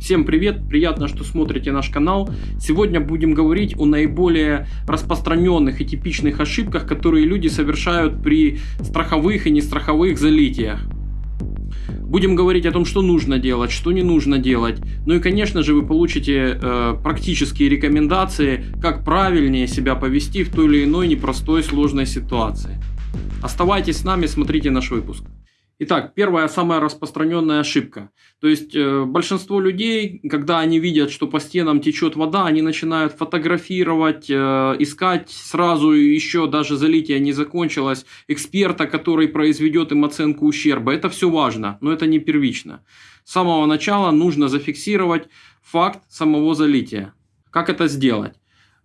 Всем привет, приятно, что смотрите наш канал. Сегодня будем говорить о наиболее распространенных и типичных ошибках, которые люди совершают при страховых и нестраховых залитиях. Будем говорить о том, что нужно делать, что не нужно делать. Ну и, конечно же, вы получите э, практические рекомендации, как правильнее себя повести в той или иной непростой сложной ситуации. Оставайтесь с нами, смотрите наш выпуск. Итак, первая самая распространенная ошибка. То есть э, большинство людей, когда они видят, что по стенам течет вода, они начинают фотографировать, э, искать сразу еще даже залитие не закончилось, эксперта, который произведет им оценку ущерба. Это все важно, но это не первично. С самого начала нужно зафиксировать факт самого залития. Как это сделать?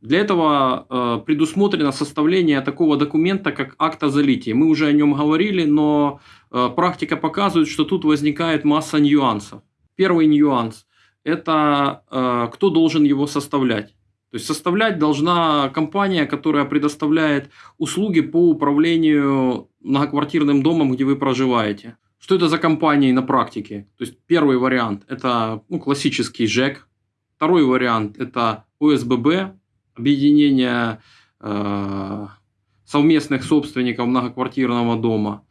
Для этого э, предусмотрено составление такого документа, как акт о залитии. Мы уже о нем говорили, но э, практика показывает, что тут возникает масса нюансов. Первый нюанс – это э, кто должен его составлять. То есть составлять должна компания, которая предоставляет услуги по управлению многоквартирным домом, где вы проживаете. Что это за компании на практике? То есть первый вариант – это ну, классический ЖЭК. Второй вариант – это ОСББ, объединение э, совместных собственников многоквартирного дома.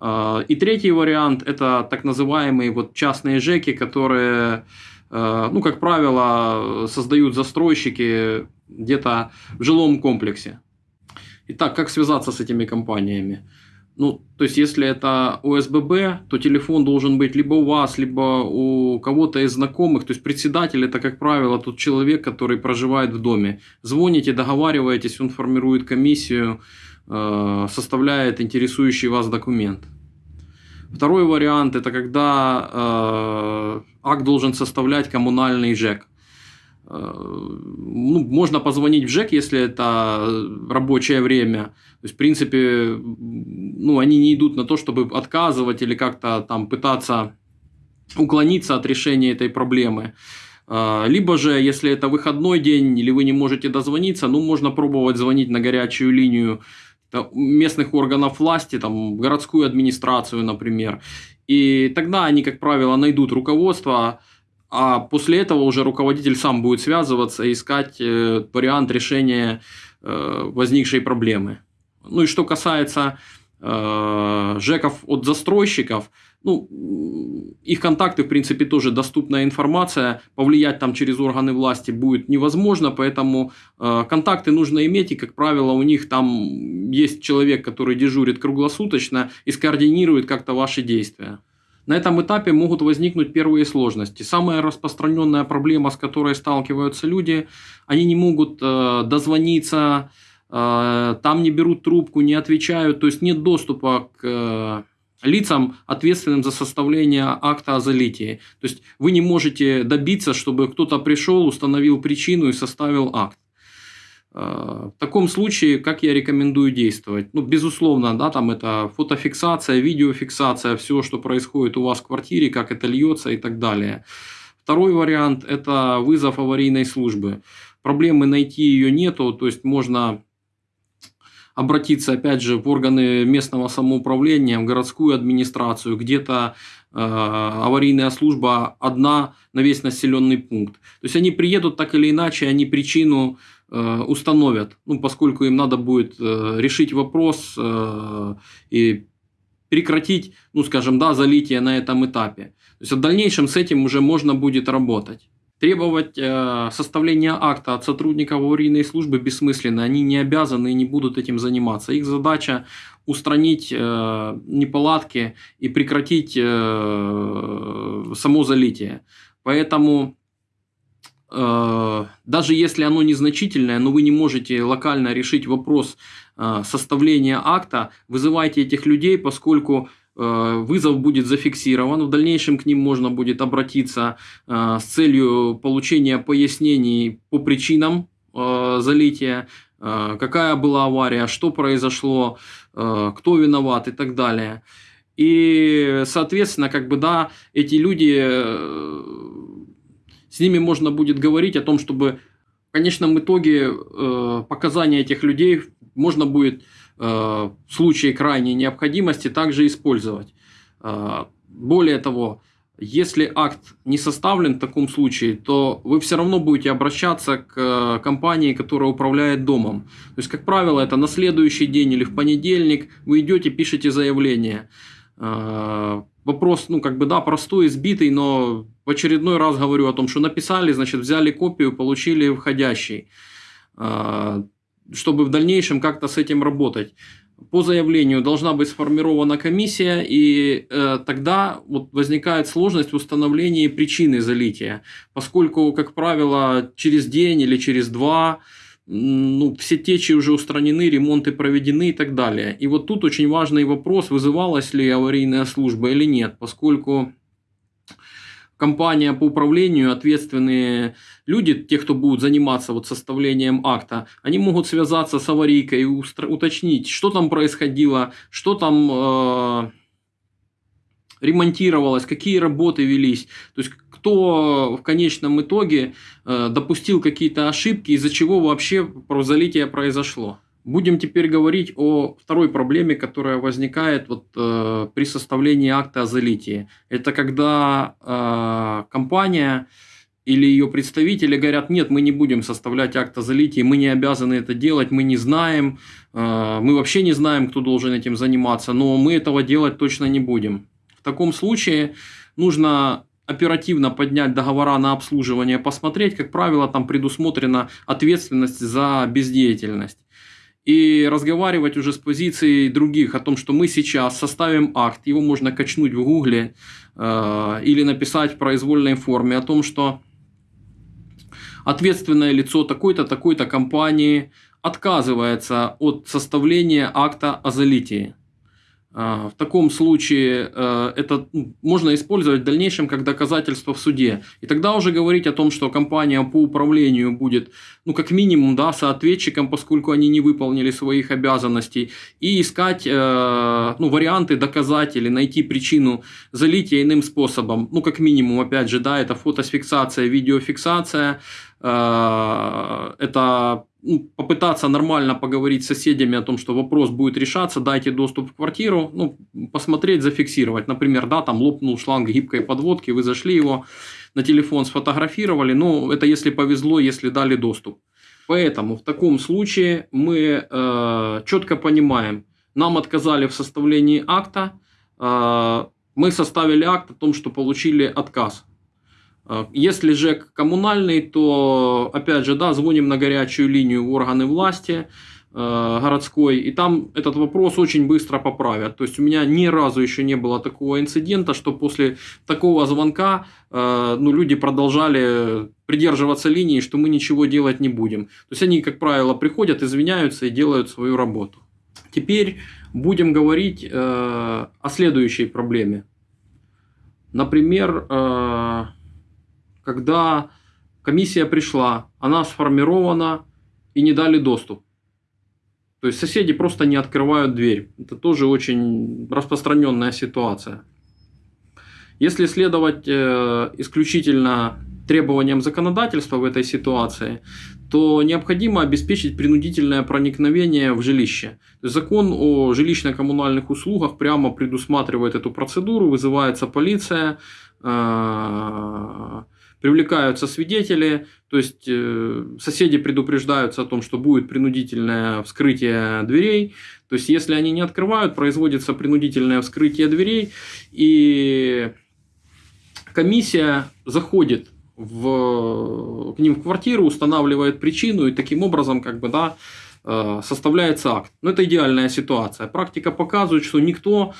Э, и третий вариант – это так называемые вот частные ЖЭКи, которые, э, ну, как правило, создают застройщики где-то в жилом комплексе. Итак, как связаться с этими компаниями? Ну, то есть, если это ОСББ, то телефон должен быть либо у вас, либо у кого-то из знакомых. То есть, председатель это, как правило, тот человек, который проживает в доме. Звоните, договариваетесь, он формирует комиссию, э, составляет интересующий вас документ. Второй вариант – это когда э, акт должен составлять коммунальный ЖЭК. Э, ну, можно позвонить в ЖЭК, если это рабочее время. То есть, в принципе, ну, они не идут на то, чтобы отказывать или как-то там пытаться уклониться от решения этой проблемы. Э, либо же, если это выходной день или вы не можете дозвониться, ну, можно пробовать звонить на горячую линию местных органов власти, там, городскую администрацию, например. И тогда они, как правило, найдут руководство, а после этого уже руководитель сам будет связываться искать э, вариант решения э, возникшей проблемы. Ну и что касается э, ЖЭКов от застройщиков, ну, их контакты, в принципе, тоже доступная информация, повлиять там через органы власти будет невозможно, поэтому э, контакты нужно иметь, и, как правило, у них там есть человек, который дежурит круглосуточно и скоординирует как-то ваши действия. На этом этапе могут возникнуть первые сложности. Самая распространенная проблема, с которой сталкиваются люди, они не могут э, дозвониться, э, там не берут трубку, не отвечают, то есть нет доступа к э, лицам, ответственным за составление акта о залитии. То есть вы не можете добиться, чтобы кто-то пришел, установил причину и составил акт. Э, в таком случае, как я рекомендую действовать? Ну, безусловно, да, там это фотофиксация, видеофиксация, все, что происходит у вас в квартире, как это льется и так далее. Второй вариант – это вызов аварийной службы. Проблемы найти ее нету, то есть можно обратиться, опять же, в органы местного самоуправления, в городскую администрацию, где-то э, аварийная служба одна на весь населенный пункт. То есть они приедут так или иначе, они причину установят, ну, поскольку им надо будет э, решить вопрос э, и прекратить, ну, скажем, да, залитие на этом этапе. То есть в дальнейшем с этим уже можно будет работать. Требовать э, составления акта от сотрудников аварийной службы бессмысленно. Они не обязаны и не будут этим заниматься. Их задача устранить э, неполадки и прекратить э, само залитие. Поэтому Э, даже если оно незначительное, но вы не можете локально решить вопрос э, составления акта, вызывайте этих людей, поскольку э, вызов будет зафиксирован, в дальнейшем к ним можно будет обратиться с целью получения пояснений по причинам залития, какая была авария, что произошло, кто виноват и так далее. И, соответственно, как бы, да, эти люди с ними можно будет говорить о том, чтобы в конечном итоге э, показания этих людей можно будет э, в случае крайней необходимости также использовать. Э, более того, Если акт не составлен в таком случае, то вы все равно будете обращаться к э, компании, которая управляет домом. То есть, как правило, это на следующий день или в понедельник вы идете, пишете заявление. Вопрос, ну, как бы, да, простой, избитый, но в очередной раз говорю о том, что написали, значит, взяли копию, получили входящий, э, чтобы в дальнейшем как-то с этим работать. По заявлению должна быть сформирована комиссия, и э, тогда вот возникает сложность в установлении причины залития, поскольку, как правило, через день или через два ну, все течи уже устранены, ремонты проведены и так далее. И вот тут очень важный вопрос, вызывалась ли аварийная служба или нет, поскольку компания по управлению, ответственные люди, те, кто будут заниматься вот составлением акта, они могут связаться с аварийкой и уточнить, что там происходило, что там э, ремонтировалось, какие работы велись. То есть, кто в конечном итоге э, допустил какие-то ошибки, из-за чего вообще залитие произошло. Будем теперь говорить о второй проблеме, которая возникает вот, э, при составлении акта о залитии. Это когда э, компания или ее представители говорят, нет, мы не будем составлять акт о залитии, мы не обязаны это делать, мы не знаем, э, мы вообще не знаем, кто должен этим заниматься, но мы этого делать точно не будем. Таком случае нужно оперативно поднять договора на обслуживание, посмотреть, как правило, там предусмотрена ответственность за бездеятельность и разговаривать уже с позиции других о том, что мы сейчас составим акт, его можно качнуть в гугле э, или написать в произвольной форме о том, что ответственное лицо такой-то, такой-то компании отказывается от составления акта о залитии. А, в таком случае э, это ну, можно использовать в дальнейшем как доказательство в суде. И тогда уже говорить о том, что компания по управлению будет, ну, как минимум, да, соответчиком, поскольку они не выполнили своих обязанностей, и искать э, ну, варианты доказать или найти причину залития иным способом. Ну, как минимум, опять же, да, это фотофиксация, видеофиксация, это ну, попытаться нормально поговорить с соседями о том, что вопрос будет решаться, дайте доступ в квартиру, ну, посмотреть, зафиксировать. Например, да, там лопнул шланг гибкой подводки, вы зашли его на телефон, сфотографировали, ну, это если повезло, если дали доступ. Поэтому в таком случае мы э, четко понимаем, нам отказали в составлении акта, э, мы составили акт о том, что получили отказ. А, если же коммунальный, то, опять же, да, звоним на горячую линию в органы власти э, городской, и там этот вопрос очень быстро поправят. То есть у меня ни разу еще не было такого инцидента, что после такого звонка э, ну, люди продолжали придерживаться линии, что мы ничего делать не будем. То есть они, как правило, приходят, извиняются и делают свою работу. Теперь будем говорить э, о следующей проблеме. Например, когда комиссия пришла, она сформирована и не дали доступ. То есть соседи просто не открывают дверь. Это тоже очень распространенная ситуация. Если следовать э, исключительно требованиям законодательства в этой ситуации, то необходимо обеспечить принудительное проникновение в жилище. Закон о жилищно-коммунальных услугах прямо предусматривает эту процедуру, вызывается полиция, э, привлекаются свидетели, то есть э, соседи предупреждаются о том, что будет принудительное вскрытие дверей. То есть, если они не открывают, производится принудительное вскрытие дверей, и комиссия заходит в, к ним в квартиру, устанавливает причину, и таким образом, как бы, да, составляется акт. Но это идеальная ситуация. Практика показывает, что никто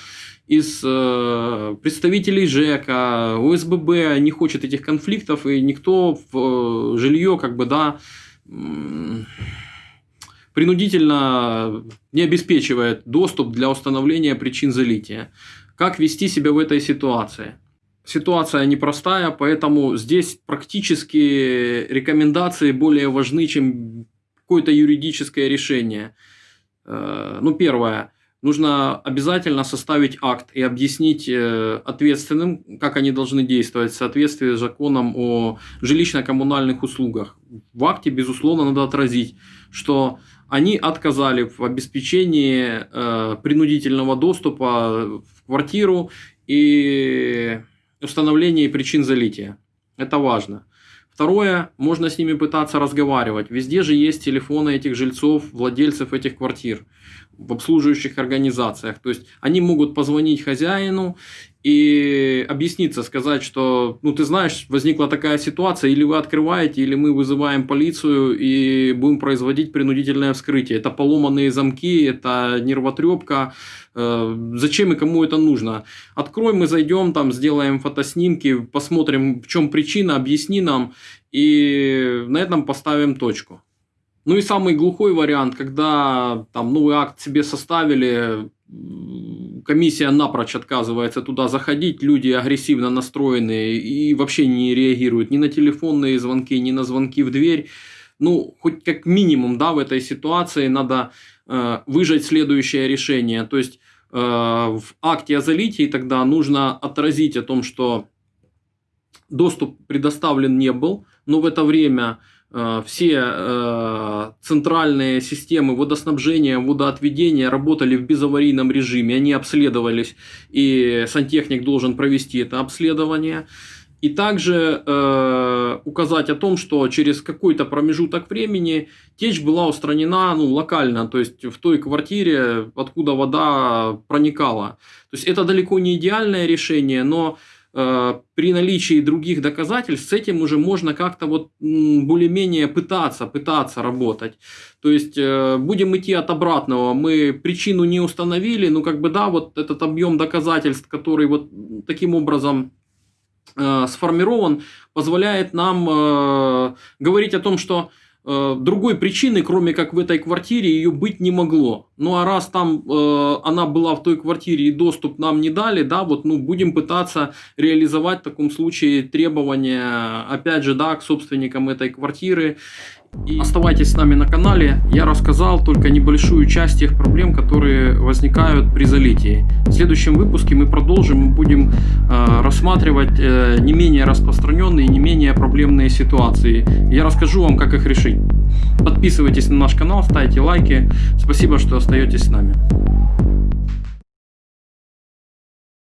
из э, представителей ЖЭКа, ОСББ не хочет этих конфликтов, и никто в э, жилье, как бы, да, принудительно не обеспечивает доступ для установления причин залития. Как вести себя в этой ситуации? Ситуация непростая, поэтому здесь практически рекомендации более важны, чем какое-то юридическое решение. Э, ну, первое нужно обязательно составить акт и объяснить э, ответственным, как они должны действовать в соответствии с законом о жилищно-коммунальных услугах. В акте, безусловно, надо отразить, что они отказали в обеспечении э, принудительного доступа в квартиру и установления причин залития. Это важно. Второе, можно с ними пытаться разговаривать. Везде же есть телефоны этих жильцов, владельцев этих квартир в обслуживающих организациях. То есть они могут позвонить хозяину и объясниться, сказать, что, ну, ты знаешь, возникла такая ситуация, или вы открываете, или мы вызываем полицию и будем производить принудительное вскрытие. Это поломанные замки, это нервотрепка. Э, зачем и кому это нужно? Открой, мы зайдем, там, сделаем фотоснимки, посмотрим, в чем причина, объясни нам, и на этом поставим точку. Ну и самый глухой вариант, когда там новый акт себе составили, комиссия напрочь отказывается туда заходить, люди агрессивно настроенные и вообще не реагируют ни на телефонные звонки, ни на звонки в дверь. Ну, хоть как минимум, да, в этой ситуации надо э, выжать следующее решение. То есть, э, в акте о залитии тогда нужно отразить о том, что доступ предоставлен не был, но в это время все э, центральные системы водоснабжения, водоотведения работали в безаварийном режиме, они обследовались, и сантехник должен провести это обследование. И также э, указать о том, что через какой-то промежуток времени течь была устранена ну, локально, то есть в той квартире, откуда вода проникала. То есть это далеко не идеальное решение, но Э, при наличии других доказательств с этим уже можно как-то вот более-менее пытаться, пытаться работать. То есть э, будем идти от обратного. Мы причину не установили, ну как бы да, вот этот объем доказательств, который вот таким образом э, сформирован, позволяет нам говорить о том, что Э, другой причины, кроме как в этой квартире, ее быть не могло. Ну а раз там э, она была в той квартире и доступ нам не дали, да, вот ну будем пытаться реализовать в таком случае требования, опять же, да, к собственникам этой квартиры и оставайтесь с нами на канале. Я рассказал только небольшую часть тех проблем, которые возникают при залитии. В следующем выпуске мы продолжим и будем э, рассматривать э, не менее распространенные, не менее проблемные ситуации. Я расскажу вам, как их решить. Подписывайтесь на наш канал, ставьте лайки. Спасибо, что остаетесь с нами.